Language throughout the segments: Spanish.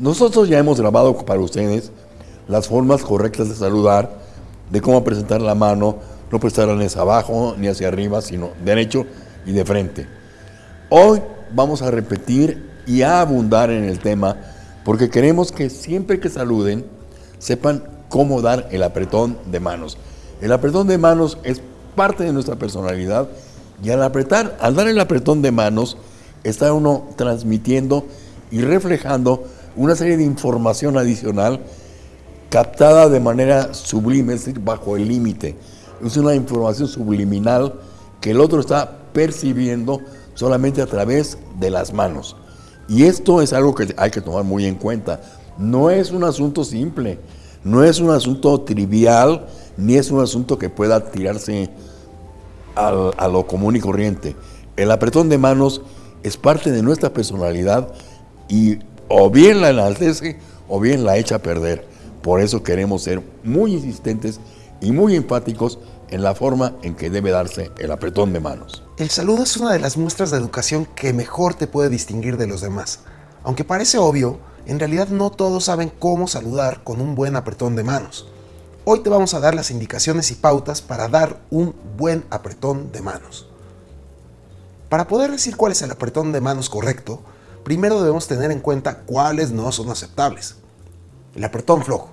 Nosotros ya hemos grabado para ustedes las formas correctas de saludar, de cómo presentar la mano, no prestarla ni hacia abajo ni hacia arriba, sino derecho y de frente. Hoy vamos a repetir y a abundar en el tema porque queremos que siempre que saluden sepan cómo dar el apretón de manos. El apretón de manos es parte de nuestra personalidad y al apretar, al dar el apretón de manos, está uno transmitiendo y reflejando una serie de información adicional captada de manera sublime, es decir, bajo el límite. Es una información subliminal que el otro está percibiendo solamente a través de las manos. Y esto es algo que hay que tomar muy en cuenta. No es un asunto simple, no es un asunto trivial, ni es un asunto que pueda tirarse a lo común y corriente. El apretón de manos es parte de nuestra personalidad y o bien la enaltece o bien la echa a perder. Por eso queremos ser muy insistentes y muy enfáticos en la forma en que debe darse el apretón de manos. El saludo es una de las muestras de educación que mejor te puede distinguir de los demás. Aunque parece obvio, en realidad no todos saben cómo saludar con un buen apretón de manos. Hoy te vamos a dar las indicaciones y pautas para dar un buen apretón de manos. Para poder decir cuál es el apretón de manos correcto, primero debemos tener en cuenta cuáles no son aceptables. El apretón flojo.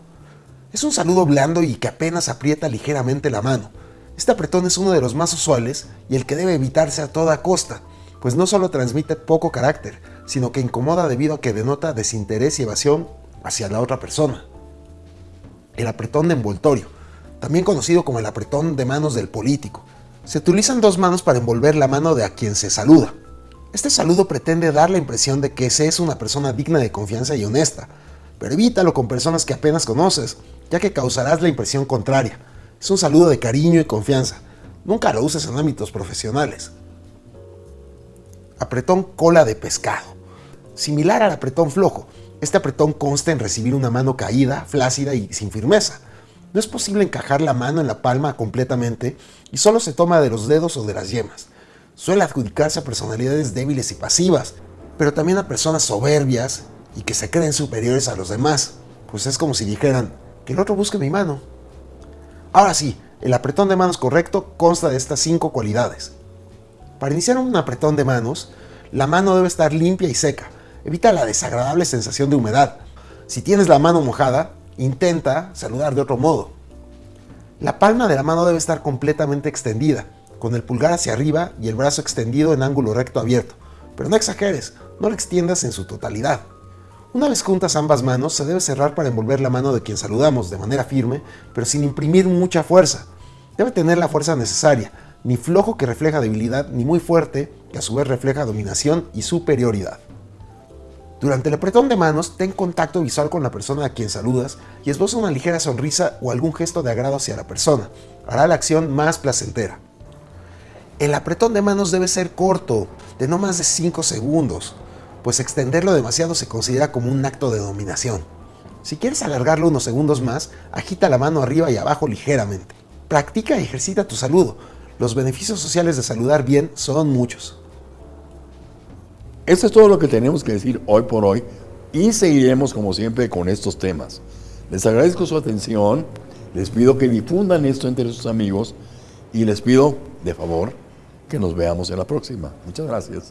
Es un saludo blando y que apenas aprieta ligeramente la mano. Este apretón es uno de los más usuales y el que debe evitarse a toda costa, pues no solo transmite poco carácter, sino que incomoda debido a que denota desinterés y evasión hacia la otra persona el apretón de envoltorio, también conocido como el apretón de manos del político. Se utilizan dos manos para envolver la mano de a quien se saluda. Este saludo pretende dar la impresión de que se es una persona digna de confianza y honesta, pero evítalo con personas que apenas conoces, ya que causarás la impresión contraria. Es un saludo de cariño y confianza. Nunca lo uses en ámbitos profesionales. Apretón cola de pescado. Similar al apretón flojo, este apretón consta en recibir una mano caída, flácida y sin firmeza. No es posible encajar la mano en la palma completamente y solo se toma de los dedos o de las yemas. Suele adjudicarse a personalidades débiles y pasivas, pero también a personas soberbias y que se creen superiores a los demás, pues es como si dijeran, que el otro busque mi mano. Ahora sí, el apretón de manos correcto consta de estas cinco cualidades. Para iniciar un apretón de manos, la mano debe estar limpia y seca, Evita la desagradable sensación de humedad. Si tienes la mano mojada, intenta saludar de otro modo. La palma de la mano debe estar completamente extendida, con el pulgar hacia arriba y el brazo extendido en ángulo recto abierto. Pero no exageres, no la extiendas en su totalidad. Una vez juntas ambas manos, se debe cerrar para envolver la mano de quien saludamos de manera firme, pero sin imprimir mucha fuerza. Debe tener la fuerza necesaria, ni flojo que refleja debilidad, ni muy fuerte que a su vez refleja dominación y superioridad. Durante el apretón de manos, ten contacto visual con la persona a quien saludas y esboza una ligera sonrisa o algún gesto de agrado hacia la persona. Hará la acción más placentera. El apretón de manos debe ser corto, de no más de 5 segundos, pues extenderlo demasiado se considera como un acto de dominación. Si quieres alargarlo unos segundos más, agita la mano arriba y abajo ligeramente. Practica y ejercita tu saludo. Los beneficios sociales de saludar bien son muchos. Esto es todo lo que tenemos que decir hoy por hoy y seguiremos como siempre con estos temas. Les agradezco su atención, les pido que difundan esto entre sus amigos y les pido, de favor, que nos veamos en la próxima. Muchas gracias.